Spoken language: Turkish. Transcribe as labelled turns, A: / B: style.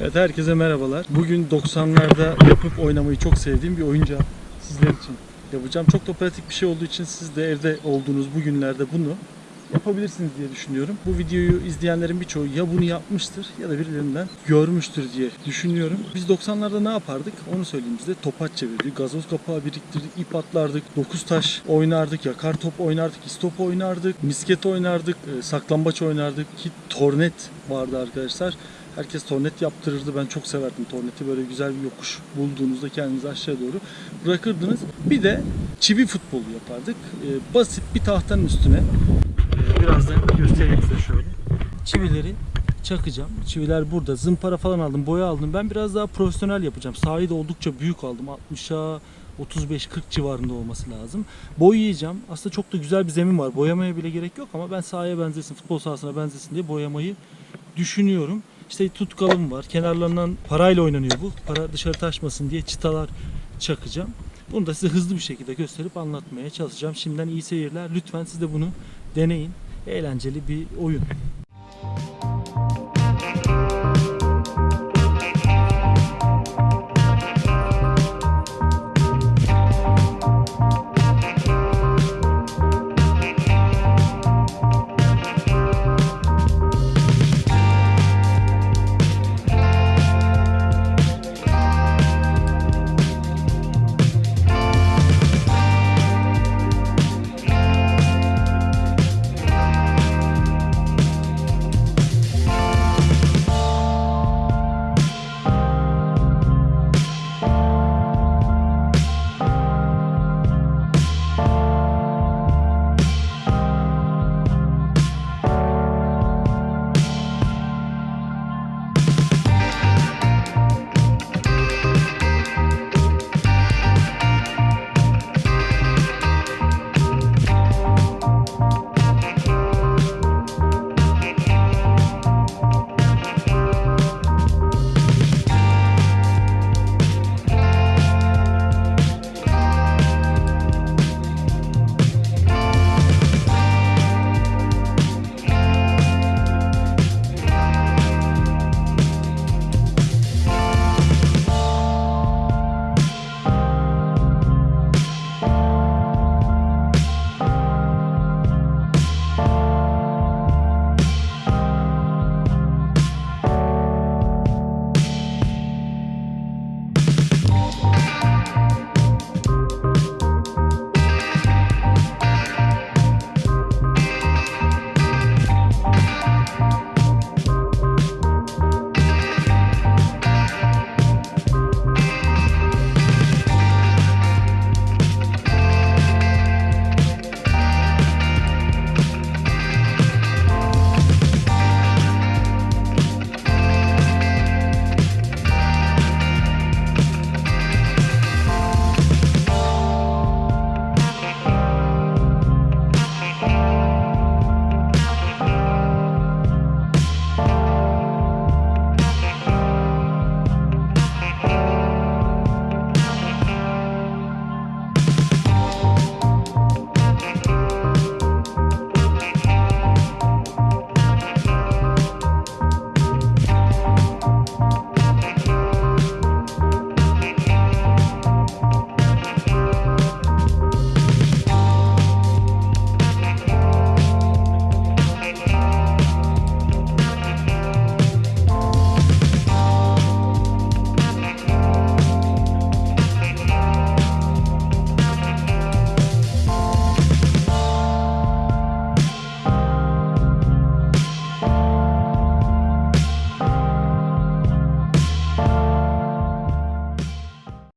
A: Evet herkese merhabalar. Bugün 90'larda yapıp oynamayı çok sevdiğim bir oyuncağı sizler için yapacağım. Çok da pratik bir şey olduğu için siz de evde olduğunuz bu günlerde bunu yapabilirsiniz diye düşünüyorum. Bu videoyu izleyenlerin birçoğu ya bunu yapmıştır ya da birilerinden görmüştür diye düşünüyorum. Biz 90'larda ne yapardık onu söyleyeyim size. Topaç çevirdik, gazoz kapağı biriktirdik, ip atlardık, dokuz taş oynardık, yakar top oynardık, istop oynardık, misket oynardık, e, saklambaç oynardık ki tornet vardı arkadaşlar. Herkes tornet yaptırırdı. Ben çok severdim torneti. Böyle güzel bir yokuş bulduğunuzda kendinizi aşağı doğru bırakırdınız. Bir de çivi futbolu yapardık. E, basit bir tahtanın üstüne ee, Birazdan göstereyim size şöyle. Çivileri çakacağım. Çiviler burada. Zımpara falan aldım, boya aldım. Ben biraz daha profesyonel yapacağım. Sahayı da oldukça büyük aldım. 60'a 35-40 civarında olması lazım. Boyayacağım. Aslında çok da güzel bir zemin var. Boyamaya bile gerek yok ama ben sahaya benzesin, futbol sahasına benzesin diye boyamayı düşünüyorum. İşte tutkalım var. Kenarlarından parayla oynanıyor bu. Para dışarı taşmasın diye çıtalar çakacağım. Bunu da size hızlı bir şekilde gösterip anlatmaya çalışacağım. Şimdiden iyi seyirler. Lütfen siz de bunu deneyin. Eğlenceli bir oyun.